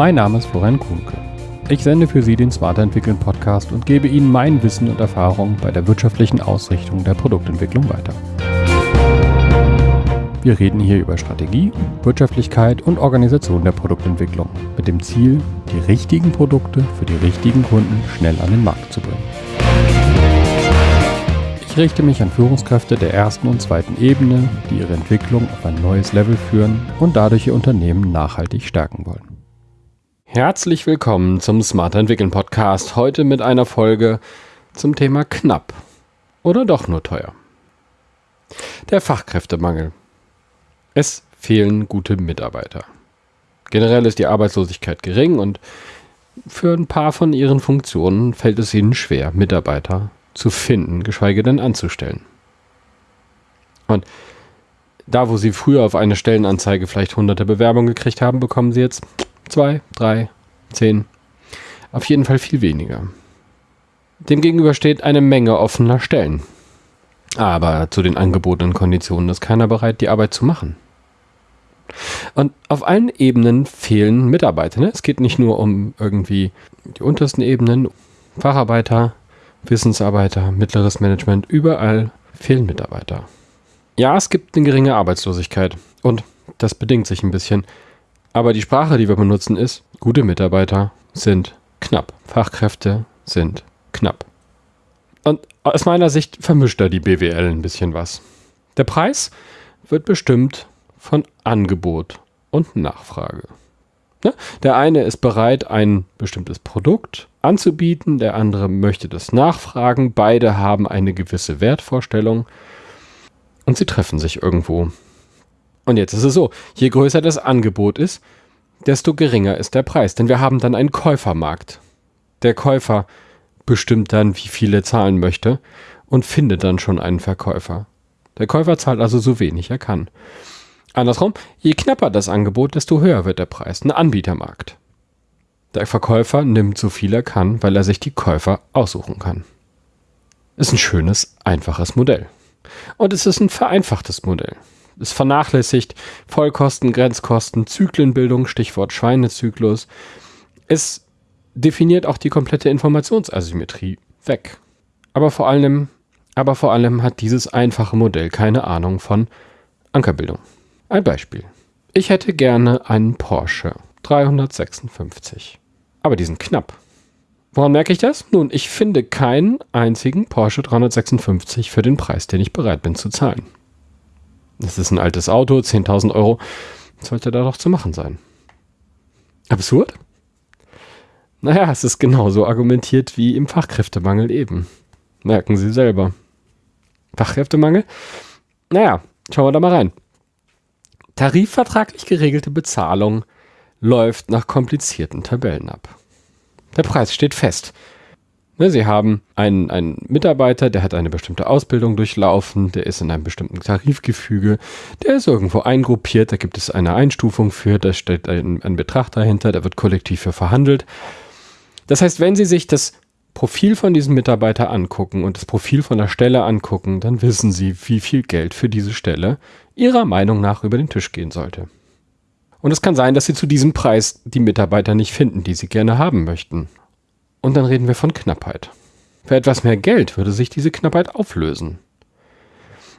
Mein Name ist Florian Kuhnke. Ich sende für Sie den Smarter Entwickeln Podcast und gebe Ihnen mein Wissen und Erfahrung bei der wirtschaftlichen Ausrichtung der Produktentwicklung weiter. Wir reden hier über Strategie, Wirtschaftlichkeit und Organisation der Produktentwicklung mit dem Ziel, die richtigen Produkte für die richtigen Kunden schnell an den Markt zu bringen. Ich richte mich an Führungskräfte der ersten und zweiten Ebene, die ihre Entwicklung auf ein neues Level führen und dadurch ihr Unternehmen nachhaltig stärken wollen. Herzlich willkommen zum Smarter Entwickeln Podcast. Heute mit einer Folge zum Thema knapp oder doch nur teuer. Der Fachkräftemangel. Es fehlen gute Mitarbeiter. Generell ist die Arbeitslosigkeit gering und für ein paar von ihren Funktionen fällt es ihnen schwer, Mitarbeiter zu finden, geschweige denn anzustellen. Und da, wo sie früher auf eine Stellenanzeige vielleicht hunderte Bewerbungen gekriegt haben, bekommen sie jetzt zwei, drei, zehn. Auf jeden Fall viel weniger. Demgegenüber steht eine Menge offener Stellen. Aber zu den angebotenen Konditionen ist keiner bereit, die Arbeit zu machen. Und auf allen Ebenen fehlen Mitarbeiter. Ne? Es geht nicht nur um irgendwie die untersten Ebenen, Facharbeiter, Wissensarbeiter, mittleres Management, überall fehlen Mitarbeiter. Ja, es gibt eine geringe Arbeitslosigkeit und das bedingt sich ein bisschen. Aber die Sprache, die wir benutzen, ist, gute Mitarbeiter sind knapp. Fachkräfte sind knapp. Und aus meiner Sicht vermischt da die BWL ein bisschen was. Der Preis wird bestimmt von Angebot und Nachfrage. Ne? Der eine ist bereit, ein bestimmtes Produkt anzubieten, der andere möchte das nachfragen, beide haben eine gewisse Wertvorstellung und sie treffen sich irgendwo. Und jetzt ist es so, je größer das Angebot ist, desto geringer ist der Preis, denn wir haben dann einen Käufermarkt. Der Käufer bestimmt dann, wie viel er zahlen möchte und findet dann schon einen Verkäufer. Der Käufer zahlt also so wenig er kann. Andersrum, je knapper das Angebot, desto höher wird der Preis. Ein Anbietermarkt. Der Verkäufer nimmt so viel er kann, weil er sich die Käufer aussuchen kann. Ist ein schönes, einfaches Modell. Und es ist ein vereinfachtes Modell. Es vernachlässigt Vollkosten, Grenzkosten, Zyklenbildung, Stichwort Schweinezyklus. Es definiert auch die komplette Informationsasymmetrie weg. Aber vor allem, aber vor allem hat dieses einfache Modell keine Ahnung von Ankerbildung. Ein Beispiel. Ich hätte gerne einen Porsche 356. Aber die sind knapp. Woran merke ich das? Nun, ich finde keinen einzigen Porsche 356 für den Preis, den ich bereit bin zu zahlen. Das ist ein altes Auto, 10.000 Euro. Sollte da doch zu machen sein. Absurd? Naja, es ist genauso argumentiert wie im Fachkräftemangel eben. Merken Sie selber. Fachkräftemangel? Naja, schauen wir da mal rein. Tarifvertraglich geregelte Bezahlung läuft nach komplizierten Tabellen ab. Der Preis steht fest. Ne, Sie haben einen, einen Mitarbeiter, der hat eine bestimmte Ausbildung durchlaufen, der ist in einem bestimmten Tarifgefüge, der ist irgendwo eingruppiert, da gibt es eine Einstufung für, da steht ein, ein Betrag dahinter, da wird kollektiv für verhandelt. Das heißt, wenn Sie sich das Profil von diesem Mitarbeiter angucken und das Profil von der Stelle angucken, dann wissen Sie, wie viel Geld für diese Stelle Ihrer Meinung nach über den Tisch gehen sollte. Und es kann sein, dass Sie zu diesem Preis die Mitarbeiter nicht finden, die Sie gerne haben möchten. Und dann reden wir von Knappheit. Für etwas mehr Geld würde sich diese Knappheit auflösen.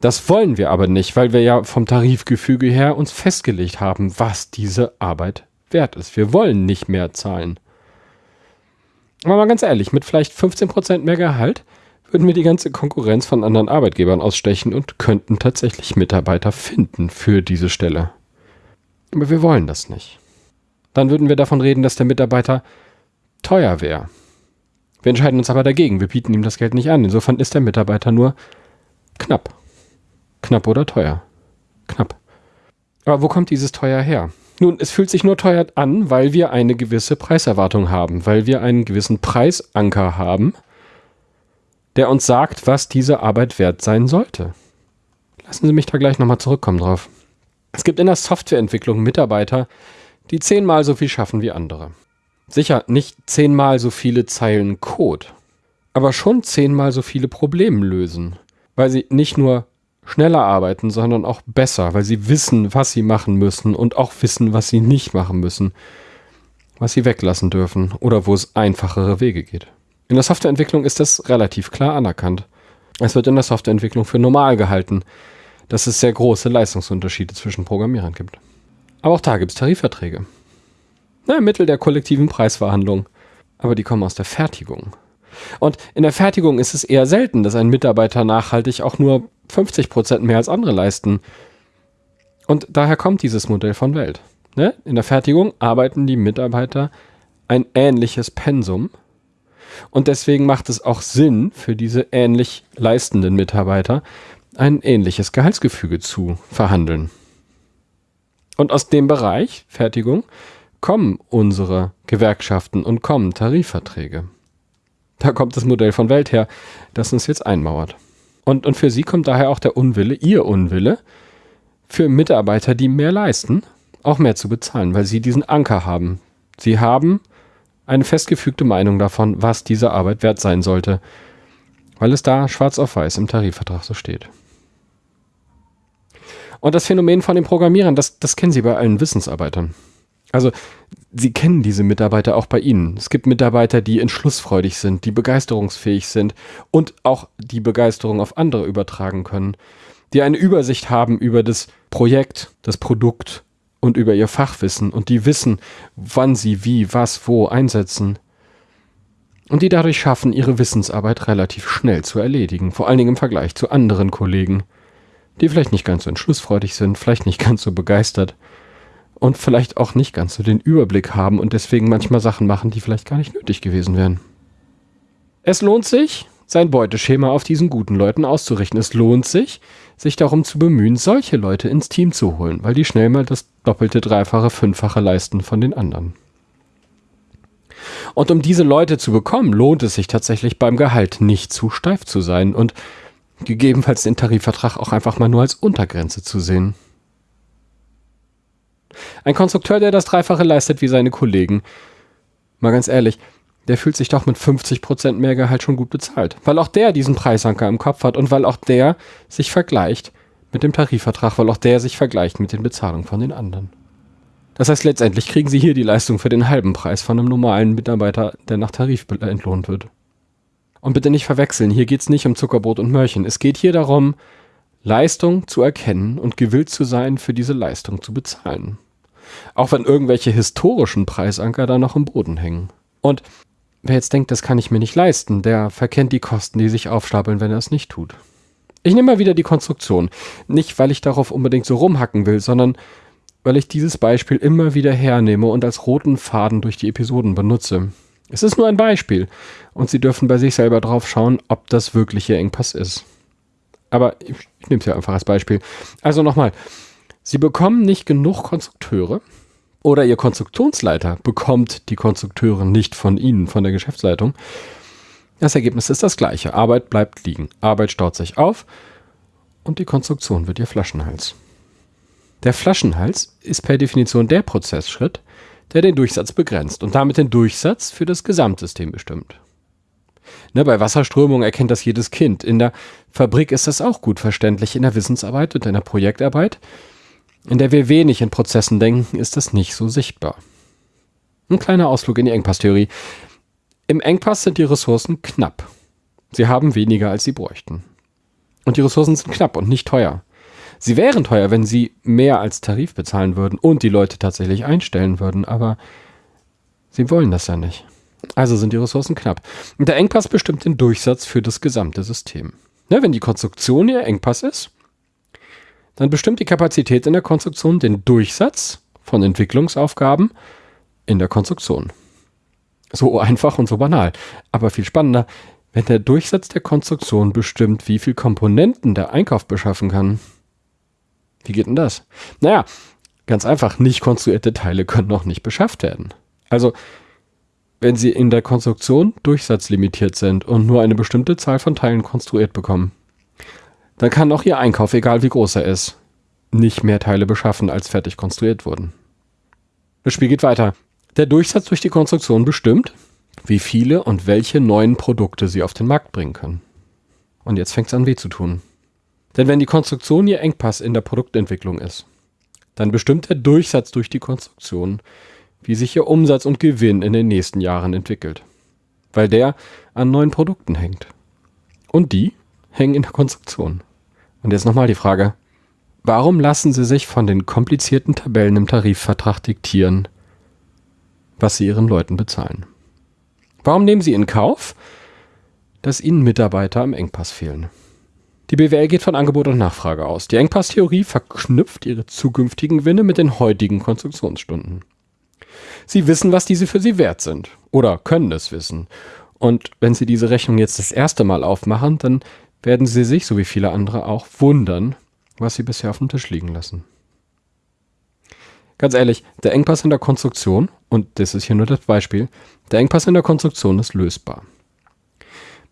Das wollen wir aber nicht, weil wir ja vom Tarifgefüge her uns festgelegt haben, was diese Arbeit wert ist. Wir wollen nicht mehr zahlen. Aber mal ganz ehrlich, mit vielleicht 15% mehr Gehalt würden wir die ganze Konkurrenz von anderen Arbeitgebern ausstechen und könnten tatsächlich Mitarbeiter finden für diese Stelle. Aber wir wollen das nicht. Dann würden wir davon reden, dass der Mitarbeiter teuer wäre. Wir entscheiden uns aber dagegen. Wir bieten ihm das Geld nicht an. Insofern ist der Mitarbeiter nur knapp. Knapp oder teuer. Knapp. Aber wo kommt dieses teuer her? Nun, es fühlt sich nur teuer an, weil wir eine gewisse Preiserwartung haben, weil wir einen gewissen Preisanker haben, der uns sagt, was diese Arbeit wert sein sollte. Lassen Sie mich da gleich nochmal zurückkommen drauf. Es gibt in der Softwareentwicklung Mitarbeiter, die zehnmal so viel schaffen wie andere. Sicher nicht zehnmal so viele Zeilen Code, aber schon zehnmal so viele Probleme lösen, weil sie nicht nur schneller arbeiten, sondern auch besser, weil sie wissen, was sie machen müssen und auch wissen, was sie nicht machen müssen. was sie weglassen dürfen oder wo es einfachere Wege geht. In der Softwareentwicklung ist das relativ klar anerkannt. Es wird in der Softwareentwicklung für normal gehalten, dass es sehr große Leistungsunterschiede zwischen Programmierern gibt. Aber auch da gibt es Tarifverträge. Na, Mittel der kollektiven Preisverhandlung. Aber die kommen aus der Fertigung. Und in der Fertigung ist es eher selten, dass ein Mitarbeiter nachhaltig auch nur 50 Prozent mehr als andere leisten. Und daher kommt dieses Modell von Welt. Ne? In der Fertigung arbeiten die Mitarbeiter ein ähnliches Pensum. Und deswegen macht es auch Sinn für diese ähnlich leistenden Mitarbeiter, ein ähnliches Gehaltsgefüge zu verhandeln. Und aus dem Bereich Fertigung kommen unsere Gewerkschaften und kommen Tarifverträge. Da kommt das Modell von Welt her, das uns jetzt einmauert. Und, und für sie kommt daher auch der Unwille, ihr Unwille, für Mitarbeiter, die mehr leisten, auch mehr zu bezahlen, weil sie diesen Anker haben. Sie haben eine festgefügte Meinung davon, was diese Arbeit wert sein sollte, weil es da schwarz auf weiß im Tarifvertrag so steht. Und das Phänomen von den Programmierern, das, das kennen Sie bei allen Wissensarbeitern. Also Sie kennen diese Mitarbeiter auch bei Ihnen. Es gibt Mitarbeiter, die entschlussfreudig sind, die begeisterungsfähig sind und auch die Begeisterung auf andere übertragen können, die eine Übersicht haben über das Projekt, das Produkt und über ihr Fachwissen und die wissen, wann sie wie, was, wo einsetzen. Und die dadurch schaffen, ihre Wissensarbeit relativ schnell zu erledigen, vor allen Dingen im Vergleich zu anderen Kollegen, die vielleicht nicht ganz so entschlussfreudig sind, vielleicht nicht ganz so begeistert und vielleicht auch nicht ganz so den Überblick haben und deswegen manchmal Sachen machen, die vielleicht gar nicht nötig gewesen wären. Es lohnt sich, sein Beuteschema auf diesen guten Leuten auszurichten. Es lohnt sich, sich darum zu bemühen, solche Leute ins Team zu holen, weil die schnell mal das doppelte, dreifache, fünffache leisten von den anderen. Und um diese Leute zu bekommen, lohnt es sich tatsächlich beim Gehalt nicht zu steif zu sein und gegebenenfalls den Tarifvertrag auch einfach mal nur als Untergrenze zu sehen. Ein Konstrukteur, der das Dreifache leistet wie seine Kollegen, mal ganz ehrlich, der fühlt sich doch mit 50% mehr Gehalt schon gut bezahlt. Weil auch der diesen Preisanker im Kopf hat und weil auch der sich vergleicht mit dem Tarifvertrag, weil auch der sich vergleicht mit den Bezahlungen von den anderen. Das heißt, letztendlich kriegen sie hier die Leistung für den halben Preis von einem normalen Mitarbeiter, der nach Tarif entlohnt wird. Und bitte nicht verwechseln, hier geht es nicht um Zuckerbrot und Mörchen. Es geht hier darum, Leistung zu erkennen und gewillt zu sein, für diese Leistung zu bezahlen. Auch wenn irgendwelche historischen Preisanker da noch im Boden hängen. Und Wer jetzt denkt, das kann ich mir nicht leisten, der verkennt die Kosten, die sich aufstapeln, wenn er es nicht tut. Ich nehme mal wieder die Konstruktion. Nicht, weil ich darauf unbedingt so rumhacken will, sondern weil ich dieses Beispiel immer wieder hernehme und als roten Faden durch die Episoden benutze. Es ist nur ein Beispiel und Sie dürfen bei sich selber drauf schauen, ob das wirklich Ihr Engpass ist. Aber ich, ich nehme es ja einfach als Beispiel. Also nochmal, Sie bekommen nicht genug Konstrukteure, oder Ihr Konstruktionsleiter bekommt die Konstrukteure nicht von Ihnen, von der Geschäftsleitung. Das Ergebnis ist das gleiche. Arbeit bleibt liegen. Arbeit staut sich auf und die Konstruktion wird Ihr Flaschenhals. Der Flaschenhals ist per Definition der Prozessschritt, der den Durchsatz begrenzt und damit den Durchsatz für das Gesamtsystem bestimmt. Ne, bei Wasserströmung erkennt das jedes Kind. In der Fabrik ist das auch gut verständlich. In der Wissensarbeit und in der Projektarbeit in der wir wenig in Prozessen denken, ist das nicht so sichtbar. Ein kleiner Ausflug in die Engpasstheorie. Im Engpass sind die Ressourcen knapp. Sie haben weniger, als sie bräuchten. Und die Ressourcen sind knapp und nicht teuer. Sie wären teuer, wenn sie mehr als Tarif bezahlen würden und die Leute tatsächlich einstellen würden, aber sie wollen das ja nicht. Also sind die Ressourcen knapp. Und der Engpass bestimmt den Durchsatz für das gesamte System. Ne, wenn die Konstruktion ihr Engpass ist, dann bestimmt die Kapazität in der Konstruktion den Durchsatz von Entwicklungsaufgaben in der Konstruktion. So einfach und so banal. Aber viel spannender, wenn der Durchsatz der Konstruktion bestimmt, wie viel Komponenten der Einkauf beschaffen kann. Wie geht denn das? Naja, ganz einfach, nicht konstruierte Teile können noch nicht beschafft werden. Also, wenn Sie in der Konstruktion durchsatzlimitiert sind und nur eine bestimmte Zahl von Teilen konstruiert bekommen, dann kann auch Ihr Einkauf, egal wie groß er ist, nicht mehr Teile beschaffen, als fertig konstruiert wurden. Das Spiel geht weiter. Der Durchsatz durch die Konstruktion bestimmt, wie viele und welche neuen Produkte Sie auf den Markt bringen können. Und jetzt fängt es an weh zu tun. Denn wenn die Konstruktion Ihr Engpass in der Produktentwicklung ist, dann bestimmt der Durchsatz durch die Konstruktion, wie sich ihr Umsatz und Gewinn in den nächsten Jahren entwickelt. Weil der an neuen Produkten hängt. Und die hängen in der Konstruktion. Und jetzt nochmal die Frage, warum lassen Sie sich von den komplizierten Tabellen im Tarifvertrag diktieren, was Sie Ihren Leuten bezahlen? Warum nehmen Sie in Kauf, dass Ihnen Mitarbeiter am Engpass fehlen? Die BWL geht von Angebot und Nachfrage aus. Die Engpasstheorie verknüpft ihre zukünftigen Gewinne mit den heutigen Konstruktionsstunden. Sie wissen, was diese für Sie wert sind oder können es wissen. Und wenn Sie diese Rechnung jetzt das erste Mal aufmachen, dann werden Sie sich, so wie viele andere auch, wundern, was Sie bisher auf dem Tisch liegen lassen. Ganz ehrlich, der Engpass in der Konstruktion, und das ist hier nur das Beispiel, der Engpass in der Konstruktion ist lösbar.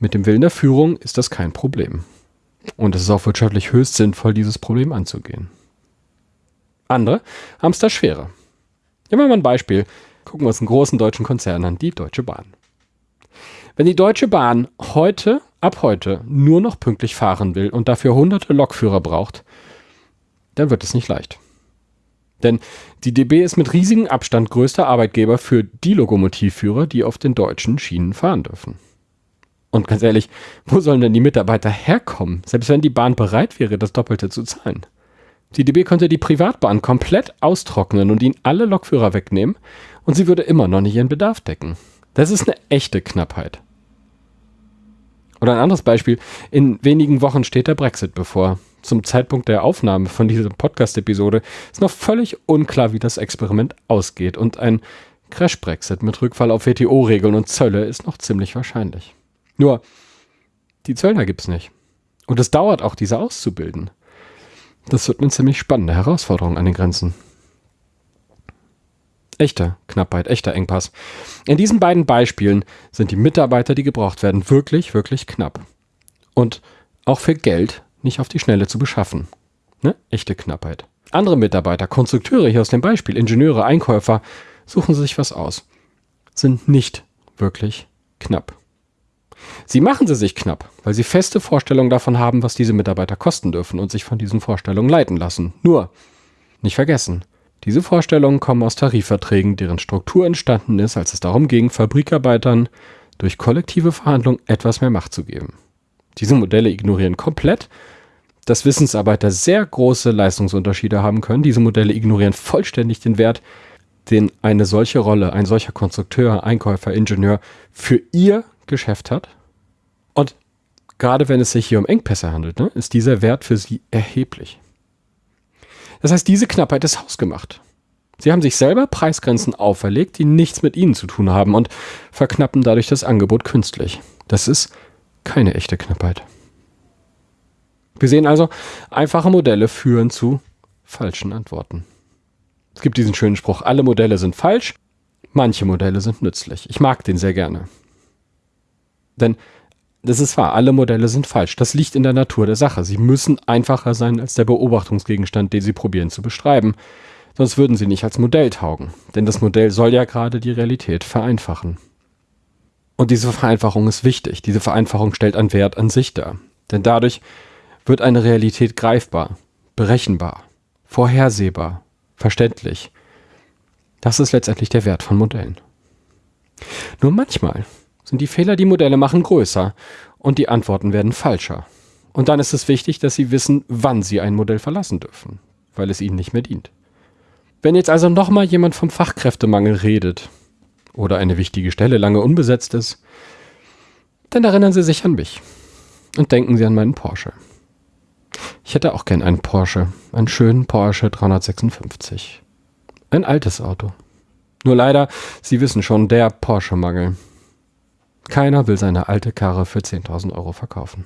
Mit dem Willen der Führung ist das kein Problem. Und es ist auch wirtschaftlich höchst sinnvoll, dieses Problem anzugehen. Andere haben es da schwerer. Nehmen wir mal ein Beispiel. Gucken wir uns einen großen deutschen Konzern an, die Deutsche Bahn. Wenn die Deutsche Bahn heute, ab heute, nur noch pünktlich fahren will und dafür hunderte Lokführer braucht, dann wird es nicht leicht. Denn die DB ist mit riesigem Abstand größter Arbeitgeber für die Lokomotivführer, die auf den deutschen Schienen fahren dürfen. Und ganz ehrlich, wo sollen denn die Mitarbeiter herkommen, selbst wenn die Bahn bereit wäre, das Doppelte zu zahlen? Die DB könnte die Privatbahn komplett austrocknen und ihnen alle Lokführer wegnehmen und sie würde immer noch nicht ihren Bedarf decken. Das ist eine echte Knappheit. Oder ein anderes Beispiel. In wenigen Wochen steht der Brexit bevor. Zum Zeitpunkt der Aufnahme von dieser Podcast-Episode ist noch völlig unklar, wie das Experiment ausgeht. Und ein Crash-Brexit mit Rückfall auf WTO-Regeln und Zölle ist noch ziemlich wahrscheinlich. Nur, die Zöllner gibt es nicht. Und es dauert auch, diese auszubilden. Das wird eine ziemlich spannende Herausforderung an den Grenzen. Echte Knappheit, echter Engpass. In diesen beiden Beispielen sind die Mitarbeiter, die gebraucht werden, wirklich, wirklich knapp. Und auch für Geld nicht auf die Schnelle zu beschaffen. Ne? Echte Knappheit. Andere Mitarbeiter, Konstrukteure hier aus dem Beispiel, Ingenieure, Einkäufer, suchen sich was aus. Sind nicht wirklich knapp. Sie machen sie sich knapp, weil sie feste Vorstellungen davon haben, was diese Mitarbeiter kosten dürfen und sich von diesen Vorstellungen leiten lassen. Nur, nicht vergessen, diese Vorstellungen kommen aus Tarifverträgen, deren Struktur entstanden ist, als es darum ging, Fabrikarbeitern durch kollektive Verhandlungen etwas mehr Macht zu geben. Diese Modelle ignorieren komplett, dass Wissensarbeiter sehr große Leistungsunterschiede haben können. Diese Modelle ignorieren vollständig den Wert, den eine solche Rolle, ein solcher Konstrukteur, Einkäufer, Ingenieur für ihr Geschäft hat. Und gerade wenn es sich hier um Engpässe handelt, ne, ist dieser Wert für sie erheblich. Das heißt, diese Knappheit ist hausgemacht. Sie haben sich selber Preisgrenzen auferlegt, die nichts mit ihnen zu tun haben und verknappen dadurch das Angebot künstlich. Das ist keine echte Knappheit. Wir sehen also, einfache Modelle führen zu falschen Antworten. Es gibt diesen schönen Spruch, alle Modelle sind falsch, manche Modelle sind nützlich. Ich mag den sehr gerne. Denn das ist wahr, alle Modelle sind falsch. Das liegt in der Natur der Sache. Sie müssen einfacher sein als der Beobachtungsgegenstand, den Sie probieren zu beschreiben. Sonst würden sie nicht als Modell taugen. Denn das Modell soll ja gerade die Realität vereinfachen. Und diese Vereinfachung ist wichtig. Diese Vereinfachung stellt einen Wert an sich dar. Denn dadurch wird eine Realität greifbar, berechenbar, vorhersehbar, verständlich. Das ist letztendlich der Wert von Modellen. Nur manchmal sind die Fehler, die Modelle machen, größer und die Antworten werden falscher. Und dann ist es wichtig, dass Sie wissen, wann Sie ein Modell verlassen dürfen, weil es Ihnen nicht mehr dient. Wenn jetzt also nochmal jemand vom Fachkräftemangel redet oder eine wichtige Stelle lange unbesetzt ist, dann erinnern Sie sich an mich und denken Sie an meinen Porsche. Ich hätte auch gern einen Porsche, einen schönen Porsche 356. Ein altes Auto. Nur leider, Sie wissen schon, der Porsche-Mangel. Keiner will seine alte Karre für 10.000 Euro verkaufen.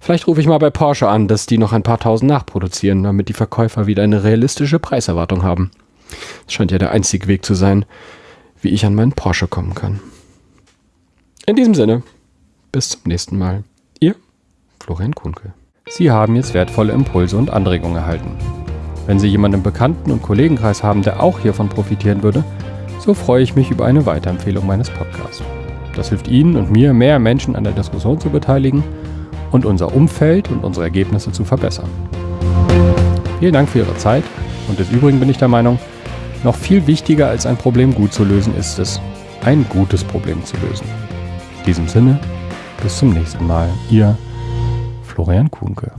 Vielleicht rufe ich mal bei Porsche an, dass die noch ein paar tausend nachproduzieren, damit die Verkäufer wieder eine realistische Preiserwartung haben. Das scheint ja der einzige Weg zu sein, wie ich an meinen Porsche kommen kann. In diesem Sinne, bis zum nächsten Mal. Ihr Florian Kuhnke. Sie haben jetzt wertvolle Impulse und Anregungen erhalten. Wenn Sie jemanden im Bekannten- und Kollegenkreis haben, der auch hiervon profitieren würde, so freue ich mich über eine Weiterempfehlung meines Podcasts. Das hilft Ihnen und mir, mehr Menschen an der Diskussion zu beteiligen und unser Umfeld und unsere Ergebnisse zu verbessern. Vielen Dank für Ihre Zeit und des Übrigen bin ich der Meinung, Noch viel wichtiger als ein Problem gut zu lösen ist es, ein gutes Problem zu lösen. In diesem Sinne, bis zum nächsten Mal. Ihr Florian Kuhnke.